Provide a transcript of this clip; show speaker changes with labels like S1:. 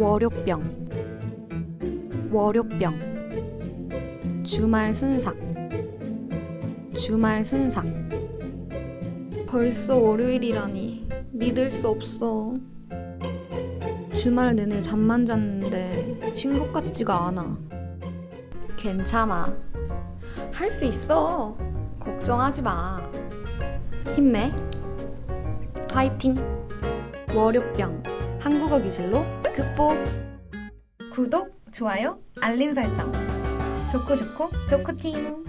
S1: 월요병 월요병 주말 순삭 주말 순삭 벌써 월요일이라니 믿을 수 없어 주말 내내 잠만 잤는데 쉰 것 같지가 않아
S2: 괜찮아. 할 수 있어. 걱정하지 마. 힘내. 파이팅.
S1: 월요병 한국어 기술로 극복
S2: 구독, 좋아요, 알림 설정. 좋고 좋고 좋고팀.